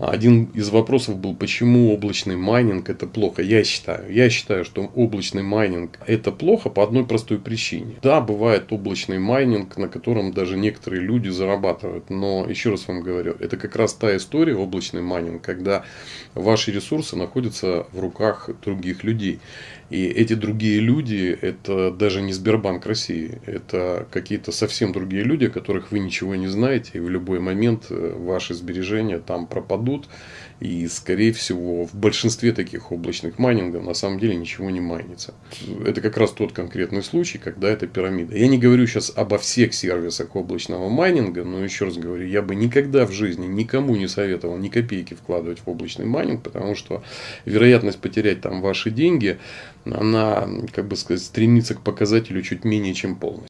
Один из вопросов был, почему облачный майнинг это плохо. Я считаю, я считаю, что облачный майнинг это плохо по одной простой причине. Да, бывает облачный майнинг, на котором даже некоторые люди зарабатывают. Но еще раз вам говорю, это как раз та история облачный майнинг, когда ваши ресурсы находятся в руках других людей. И эти другие люди, это даже не Сбербанк России, это какие-то совсем другие люди, о которых вы ничего не знаете, и в любой момент э, ваши сбережения там пропадут. И, скорее всего, в большинстве таких облачных майнингов на самом деле ничего не майнится. Это как раз тот конкретный случай, когда это пирамида. Я не говорю сейчас обо всех сервисах облачного майнинга, но еще раз говорю, я бы никогда в жизни никому не советовал ни копейки вкладывать в облачный майнинг, потому что вероятность потерять там ваши деньги, она, как бы сказать, стремится к показателю чуть менее чем полностью.